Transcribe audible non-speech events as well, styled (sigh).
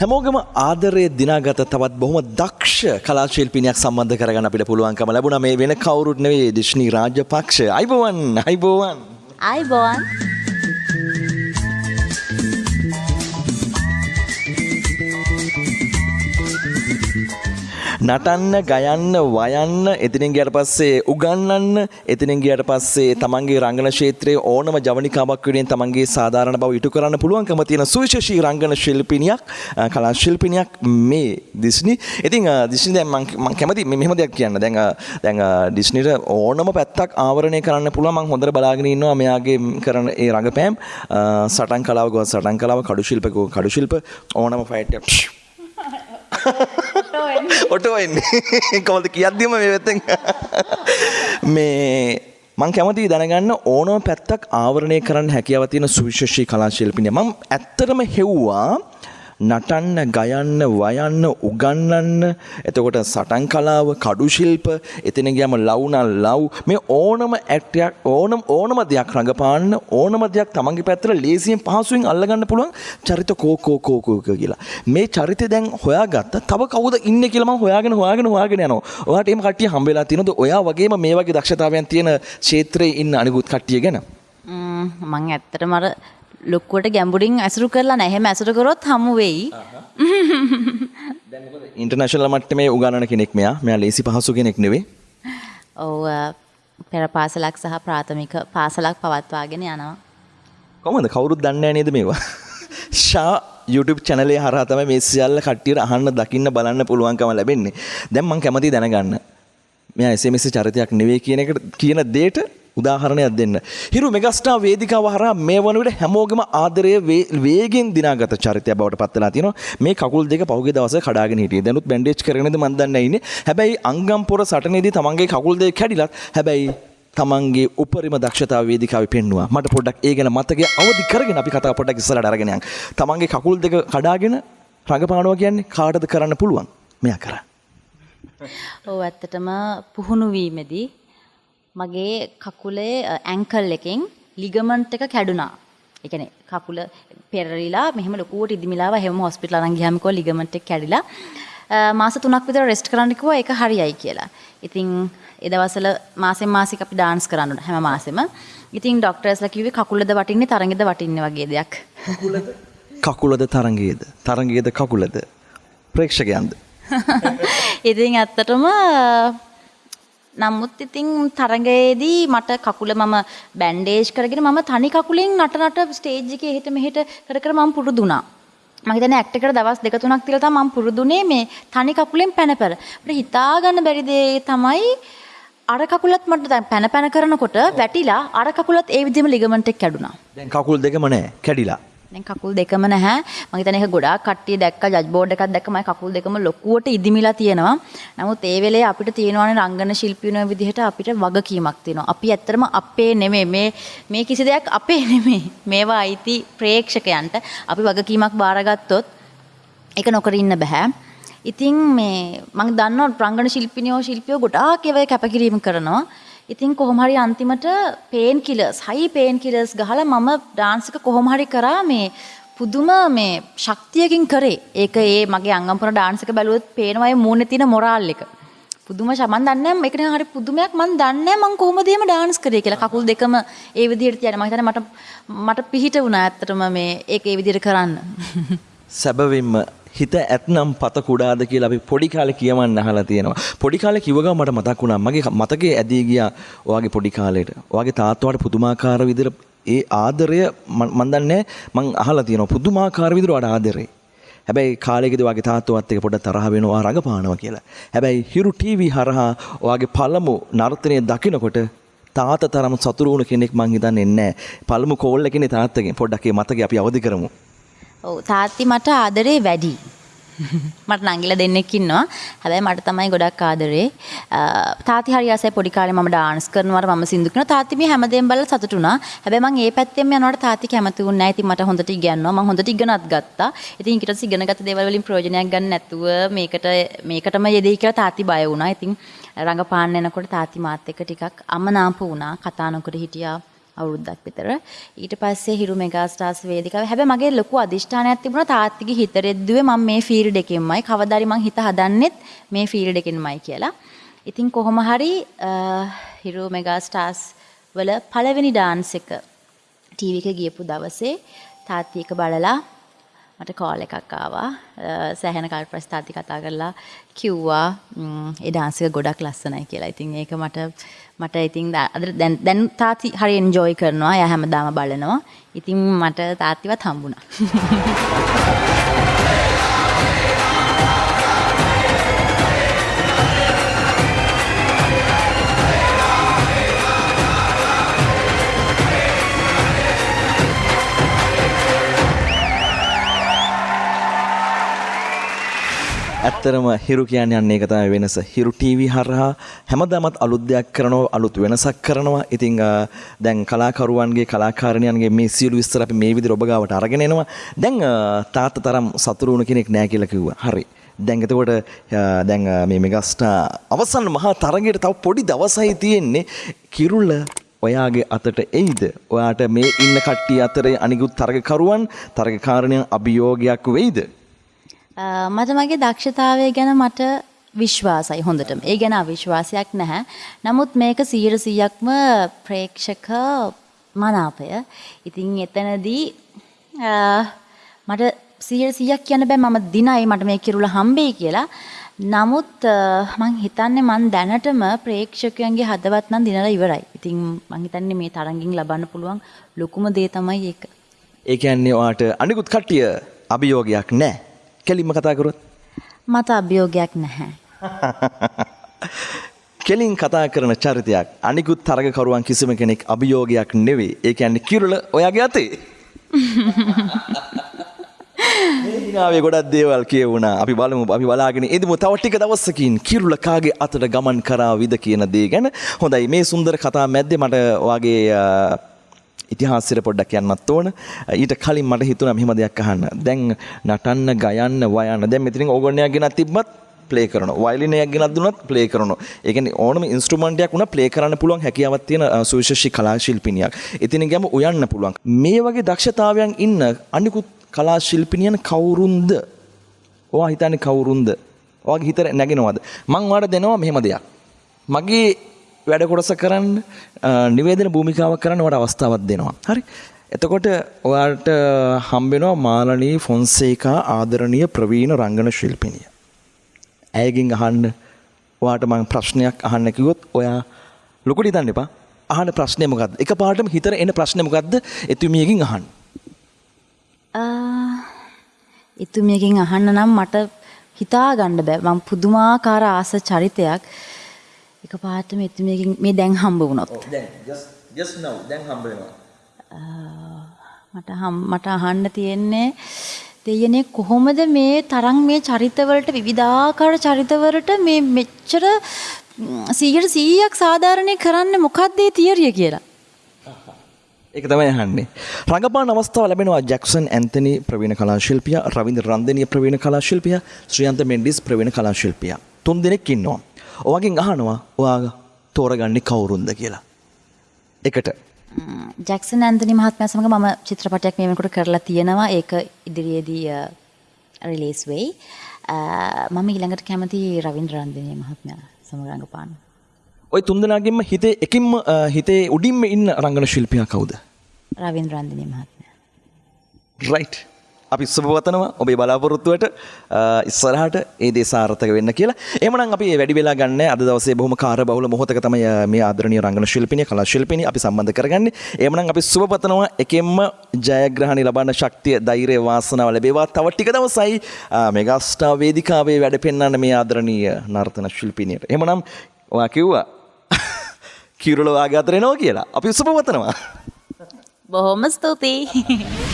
හැමෝගම ආදරය දිනාගත තවත් බොහොම දක්ෂ කලාශිල්පිනයක් සම්බන්ධ කරගන්න අපිට පුළුවන්කම ලැබුණ. මේ වෙන කවුරුත් නෙවෙයි දිශ්නී රාජපක්ෂ. අයිබෝවන් අයිබෝවන්. අයිබෝන් නටන්න ගයන්න වයන්න එතිනින් ගියට පස්සේ උගන්නන්න එතිනින් ගියට පස්සේ තමන්ගේ රංගන ක්ෂේත්‍රයේ ඕනම ජවනිකාවක් වෙනුවෙන් තමන්ගේ සාධාරණ බව ඉටු කරන්න පුළුවන්කම තියෙන සුවිශේෂී රංගන ශිල්පිනියක් අ, කලා ශිල්පිනියක් මේ දිස්නි. ඉතින් අ, දිස්නි දැන් මං මං කැමති මෙ- මෙහෙම දෙයක් කියන්න. දැන් අ, දැන් අ, ඩිස්නිට ඕනම පැත්තක් ආවරණය කරන්න පුළුවන් මං හොඳට බලාගෙන ඉන්නවා මෙයාගේ කරන ඒ රඟපෑම් අ, සටන් කලාව ගොස් සටන් කලාව කඩු ශිල්ප ගෝ කඩු ශිල්ප ඕනම ෆයිට් එකක් ඔටෝ එන්නේ. (laughs) කොමද කියද්දිම මේ වෙත්තෙන් (laughs) මේ මං කැමති දැනගන්න ඕනම පැත්තක් ආවරණය කරන්න හැකියාව තියෙන සුවිශේෂී කලා ශිල්පිනිය මම ඇත්තටම හෙව්වා නටන්න ගයන්න වයන්න උගන්නන්න එතකොට සටන් කලාව කඩු ශිල්ප එතන ගියම ලව්නල් ලව් මේ ඕනම ඇක්ටයක් ඕනම් ඕනම දෙයක් රඟපාන්න ඕනම දෙයක් තමන්ගේ පැත්තට ලේසියෙන් පහසුවෙන් අල්ලගන්න පුළුවන් චරිත කෝකෝ කෝකෝ කියලා. මේ චරිතය දැන් හොයාගත්ත තව කවුද ඉන්නේ කියලා මම හොයාගෙන හොයාගෙන හොයාගෙන යනවා. ඔයාලට එහෙම කට්ටිය හම්බ වෙලා තියෙනවද? ඔයා වගේම මේ වගේ දක්ෂතාවයන් තියෙන ක්ෂේත්‍රයේ ඉන්න අනිකුත් කට්ටිය ගැන? මං ඇත්තටම අර ලොක්කුවට ගැඹුරින් ඇසුරු කරලා නැහැ එහෙම ඇසුරු කරොත් හමු වෙයි (laughs) ඉන්ටර්නැෂනල් මට්ටමේ උගන්නන කෙනෙක් මෙයා. මෙයා ලේසි පහසු කෙනෙක් නෙවෙයි. ඔව් පෙර පාසලක් සහ ප්‍රාථමික පාසලක් පවත්වාගෙන යනවා කොහොමද කවුරුත් දන්නේ නේද මේවා? (laughs) ෂා YouTube එක හරහා තමයි මේ සියල්ල කට්ටියට අහන්න දකින්න බලන්න පුළුවන්කම ලැබෙන්නේ. දැන් මම කැමතියි දැනගන්න. මෙයා SMS චරිතයක් නෙවෙයි කියන එක කියන දෙයට උදාහරණයක් දෙන්න. හිරු මෙගස්ටා වේදිකාව හරහා මේ වන විට හැමෝගෙම ආදරය වේ- වේගෙන් දිනාගත චරිතයක් බවට පත් වෙලා තියෙනවා. මේ කකුල් දෙක පහුගිය දවසේ කඩාගෙන හිටියේ. දැනුත් බැන්ඩේජ් කරගෙනද මන් දන්නේ නැහැ ඉන්නේ. හැබැයි අංගම් පොර සටනේදී තමන්ගේ කකුල් දෙක කැඩිලත් හැබැයි තමන්ගේ උපරිම දක්ෂතාව වේදිකාවේ පෙන්නවා. මට පොඩ්ඩක් ඒ ගැන මතකය අවදි කරගෙන අපි කතාව පොඩ්ඩක් ඉස්සරහට අරගෙන යන්න. තමන්ගේ කකුල් දෙක කඩාගෙන රඟපානවා කියන්නේ කාටද කරන්න පුළුවන්? මෙයා කරා. ඔව් ඇත්තටම පුහුණු වීමේදී මගේ කකුලේ ඇන්කල් එකෙන් ලිගමන්ට් එක කැඩුනා. ඒ කියන්නේ කකුල පෙරලිලා මෙහෙම ලොකුවට ඉදිමිලාව හැම හොස්පිටල් අරන් ගියාම කිව්වා ලිගමන්ට් එක කැඩිලා. මාස 3ක් විතර රෙස්ට් කරන්න කිව්වා ඒක හරියයි කියලා. ඉතින් ඒ දවස්වල මාසෙන් මාසෙක අපි ඩාන්ස් කරන්න හැම මාසෙම. ඉතින් ડોක්ටර්ස්ලා කිව්වේ කකුලද වටින්නේ තරගෙද වටින්නේ වගේ දෙයක්. කකුලද තරංගයේද? තරංගයේද කකුලද? ප්‍රේක්ෂකයන්ද? (laughs) ඉතින් ඇත්තටම නමුත් ඉතින් තරගයේදී මට කකුල මම බැන්ඩේජ් කරගෙන මම තනි කකුලෙන් නට නට ස්ටේජ් එකේ එහෙට මෙහෙට කර කර මම පුරුදු වුණා. මම හිතන්නේ ඇක්ට් එකට දවස් දෙක තුනක් තියලා තමයි මම පුරුදුනේ මේ තනි කකුලෙන් පැන පැන. අපිට හිතා ගන්න බැරි දේ තමයි අර කකුලත් මට දැන් පැන පැන කරනකොට වැටිලා අර කකුලත් ඒ විදිහම ලිගමන්ට් එක කැඩුනා. දැන් කකුල් දෙකම නැහැ කැඩිලා. දැන් කකුල් දෙකම නැහැ. මම හිතන්නේ ඒක ගොඩාක් කට්ටිය දැක්කා ජජ් බෝඩ් එකක් දැක්ක මම කකුල් දෙකම ලොකුවට ඉදිමිලා තියෙනවා. නමුත් ඒ වෙලේ අපිට තියෙනවානේ රංගන ශිල්පිනෝ විදිහට අපිට වගකීමක් තියෙනවා. අපි ඇත්තටම අපේ නෙමෙයි මේ මේ කිසි දෙයක් අපේ නෙමෙයි. මේවා අයිති ප්‍රේක්ෂකයන්ට අපි වගකීමක් බාරගත්තොත් ඒක නොකර ඉන්න බෑ. ඉතින් මේ මම දන්නවා රංගන ශිල්පිනියෝ ශිල්පියෝ ගොඩාක් ඒවා කැපකිරීම කරනවා. ඉතින් කොහොම හරි අන්තිමට පේන් කිලර්ස් හයි පේන් කිලර්ස් ගහලා මම ඩාන්ස් එක කොහොම හරි කරා මේ පුදුම මේ ශක්තියකින් කරේ. ඒක ඒ මගේ අංගම්පුර ඩාන්ස් එක බැලුවොත් පේනවා ඒ මූණේ තියෙන මොරාල් එක. පුදුම ශ- මන් දන්නේ නැහැ මේක නිකන් හරි පුදුමයක් මන් දන්නේ නැහැ මං කොහොමද එහෙම ඩාන්ස් කරේ කියලා. කකුල් දෙකම ඒ විදිහට තියන මම හිතන්නේ මට මට පිහිට වුණා ඇත්තටම මේ ඒක ඒ විදිහට කරන්න. (laughs) සැබවින්ම හිත ඇත්නම් පත කුඩාද කියලා අපි පොඩි කාලේ කියවන්න අහලා තියෙනවා. පොඩි කාලේ කිව්ව ගමන් මට මතක් වුණා මගේ මතකයේ ඇදී ගියා ඔයාගේ පොඩි කාලේට. ඔයාගේ තාත්තාට පුදුමාකාර විදිහට ඒ ආදරය මන් මන් දන්නේ මං අහලා තියෙනවා පුදුමාකාර විදිහට ඔයාට ආදරේ. හැබැයි කාලෙකදී ඔයාගේ තාත්තවත් එක්ක පොඩ්ඩක් තරහ වෙනවා රඟපානවා කියලා. හැබැයි හිරු ටීවී හරහා ඔයාගේ පළමු නර්තනය දකිනකොට තාත තරම් සතුරු වුණ කෙනෙක් මං හිතන්නේ නැහැ. පළමු කෝල් එකනේ තාත්තගෙන් පොඩ්ඩක් ඒ මතකේ අපි අවදි කරමු. ඔව් තාත්ති මට ආදරේ වැඩි. (laughs) මට නංගිලා දෙන්නෙක් ඉන්නවා. හැබැයි මට තමයි ගොඩක් ආදරේ. අ, තාත්ති හරි ආසයි පොඩි කාලේ මම ඩාන්ස් කරනවට මම සින්දු කරනවා. තාත්ති මේ හැමදේම බලලා සතුටු වුණා. හැබැයි මම ඒ පැත්තෙම යනවට තාත්ති කැමති වුණේ නැහැ. ඉතින් මට හොඳට ඉගෙනනවා. මම හොඳට ඉගෙනත් ගත්තා. ඉතින් ඊට පස්සේ ඉගෙනගත්ත දේවල් වලින් ප්‍රයෝජනයක් ගන්න නැතුව මේකට මේකටම යෙදෙයි කියලා තාත්ති බය වුණා. ඉතින් රඟපාන්න යනකොට තාත්ති මාත් එක්ක ටිකක් අමනාප වුණා. කතා නොකර හිටියා. අවුරුද්දක් විතර. ඊට පස්සේ හිරු මෙගා ස්ටාර්ස් වේදිකාවේ හැබැයි මගේ ලොකු අදිෂ්ඨානයක් තිබුණා තාත්තිගේ හිත රෙද්දුවේ මම මේ ෆීල්ඩ් එකෙන්මයි කවදාරි මං හිත හදන්නෙත් මේ ෆීල්ඩ් එකෙන්මයි කියලා. ඉතින් කොහොම හරි අ, හිරු මෙගා ස්ටාර්ස් වල පළවෙනි ඩාන්ස් එක ටීවී එක ගියපු දවසේ තාත්ති එක බලලා මට කෝල් එකක් ආවා අ, සෑහෙන කල් පස්සේ තාත්ති කතා කරලා කිව්වා ම්, ඒ ඩාන්ස් එක ගොඩක් ලස්සනයි කියලා. ඉතින් ඒක මට මට ඉතින් දා- අද දැන් දැන් තාත්ති හරි එන්ජොයි කරනවා. එයා හැමදාම බලනවා. ඉතින් මට තාත්තිවත් හම්බුණා. (laughs) ඇත්තරම හිරු කියන්න යන්නේ එක තමයි වෙනස. හිරු ටීවී හරහා හැමදාමත් අලුත් දෙයක් කරනවා, අලුත් වෙනසක් කරනවා. ඉතින් අ, දැන් කලාකරුවන්ගේ කලාකාරණයන්ගේ මේ සියලු විස්තර අපි මේ විදිහට ඔබ ගාවට අරගෙන එනවා. දැන් අ, තාත්තා තරම් සතුරු වුණ කෙනෙක් නෑ කියලා කිව්වා. හරි. දැන් එතකොට අ, දැන් අ, මේ මෙගස්ටා අවසන් මහා තරගයට තව පොඩි දවසයි තියෙන්නේ. කිරුළ ඔයාගේ අතට එයිද ඔයාට මේ ඉන්න කට්ටිය අතරේ අනිකුත් තරගකරුවන් තරගකාරණයන් අභියෝගයක් වෙයිද අ, මට මගේ දක්ෂතාවය ගැන මට විශ්වාසයි හොඳටම. ඒ ගැන අවිශ්වාසයක් නැහැ. නමුත් මේක 100%ක්ම ප්‍රේක්ෂක මනාපය. ඉතින් එතනදී අ, මට 100%ක් කියන්න බෑ මම දිනයි මට මේ කිරුළ හම්බෙයි කියලා. නමුත් අ, මං හිතන්නේ මං දැනටම ප්‍රේක්ෂකයන්ගේ හදවත් නම් දිනලා ඉවරයි. ඉතින් මං හිතන්නේ මේ තරඟින් ලබන්න පුළුවන් ලොකුම දේ තමයි ඒක. ඒ කියන්නේ ඔයාට අනිකුත් කට්ටිය අභියෝගයක් නැහැ. කෙලින්ම කතා කරොත්. මට අභියෝගයක් නැහැ. (laughs) කෙලින් කතා කරන චරිතයක් අනිකුත් තරගකරුවන් කිසිම කෙනෙක් අභියෝගයක් නෙවෙයි. ඒ කියන්නේ කිරුළ ඔයාගේ අතේ. (laughs) මේ හිනාවේ ගොඩක් දේවල් කියවුණා. අපි බලමු අපි බලාගෙන ඉදමු තව ටික දවසකින් කිරුළ කාගේ අතට ගමන් කරාවිද කියන දේ ගැන. හොඳයි මේ සුන්දර කතා මැද්දේ මට ඔයාගේ අ, ඉතිහාසයට පොඩ්ඩක් යන්නත් ඕන. ඊට කලින් මට හිතුණා මෙහෙම දෙයක් අහන්න. දැන් නටන්න, ගයන්න, වයන්න. දැන් මෙතනින් ඕගොන්නයක් ගෙනත් තිබ්බත් ප්ලේ කරනවා. වයලිනයක් ගෙනත් දුන්නත් ප්ලේ කරනවා. ඒ කියන්නේ ඕනම ඉන්ස්ට්‍රුමන්ට් එකක් උනා ප්ලේ කරන්න පුළුවන් හැකියාවක් තියෙන අ, සුවිශේෂී කලා ශිල්පිනියක්. ඉතින් ගියම උයන්න පුළුවන්. මේ වගේ දක්ෂතාවයන් ඉන්න අනිකුත් කලා ශිල්පිනියන් කවුරුන්ද? ඔයා හිතන්නේ කවුරුන්ද? ඔයාගේ හිතට නැගෙනවද? මං ඔයාලට දෙනවා මෙහෙම දෙයක්. මගේ වැඩ කොටස කරන්න අ, නිවේදන භූමිකාවක් කරන්න ඔයාලට අවස්ථාවක් දෙනවා. හරි? එතකොට ඔයාලට හම්බෙනවා මාලනී ෆොන්සේකා ආදරණීය ප්‍රවීණ රංගන ශිල්පිනිය. ඇයගෙන් අහන්න ඔයාට මං ප්‍රශ්නයක් අහන්න කිව්වොත් ඔයා ලොකුට හිතන්න එපා. අහන ප්‍රශ්නේ මොකද්ද? එකපාරටම හිතට එන ප්‍රශ්නේ මොකද්ද? එතුමියකින් අහන්න. එතුමියකින් අහන්න නම් මට හිතා ගන්න බෑ මම පුදුමාකාර ආස චරිතයක් එක පාටම එතුමියකින් මේ දැන් හම්බ වුණොත් දැන් just just now දැන් හම්බ වෙනවා. මට මට අහන්න තියෙන්නේ දෙයනේ කොහොමද මේ තරම් මේ චරිතවලට විවිධාකාර චරිතවලට මේ මෙච්චර ම්, 100%ක් සාධාරණේ කරන්න මොකක්ද ඒ තියරිය කියලා (laughs) ඒක තමයි අහන්නේ. රඟපාන අවස්ථාව ලැබෙනවා ජැක්සන් ඇන්තනි ප්‍රවීණ කලා ශිල්පියා, රවින්ද්‍ර රන්දනීය ප්‍රවීණ කලා ශිල්පියා, ශ්‍රියන්ත මෙන්ඩිස් ප්‍රවීණ කලා ශිල්පියා. තුන් දෙනෙක් ඉන්නවා. ඔයාගෙන් අහනවා ඔයා තෝරගන්නේ කවුරුන්ද කියලා. එකට ජැක්සන් ඇන්තනි මහත්මයා සමග මම චිත්‍රපටයක් මේ වෙනකොට කරලා තියෙනවා ඒක ඉදිරියේදී රිලීස් වෙයි මම ඊළඟට කැමති රවින්ද්‍ර රන්දනීය මහත්මයා සමග රඟපාන්න ඔය තුන් දෙනාගෙන්ම හිතේ එකින්ම හිතේ උඩින්ම ඉන්න රංගන ශිල්පියා කවුද? රවින්ද්‍ර රන්දනීය මහත්මයා රයිට්. අපි සුබවතනවා ඔබේ බලාපොරොත්තුවට අ, ඉස්සරහට ඒ දේ සාර්ථක වෙන්න කියලා. එහෙමනම් අපි වැඩි වෙලා ගන්න අද දවසේ බොහොම කාර්යබහුල මොහොතක තමයි අ, මේ ආදරණීය රංගන ශිල්පිනිය කලා ශිල්පිනිය අපි සම්බන්ධ කරගන්නේ. එහෙමනම් අපි සුබපතනවා එකෙන්ම ජයග්‍රහණي ලබන්න ශක්තිය, ධෛර්යය, වාසනාව ලැබේවා. තව ටික දවසයි අ, මෙගාස්ටාර් වේදිකාවේ වැඩ පෙන්වන්න මේ ආදරණීය නර්තන ශිල්පිනියට. එහෙමනම් ඔයා කිව්වා (laughs) කිරුල වාගේ අතර එනවා කියලා. අපි සුබපතනවා. බොහොම ස්තුතියි (laughs)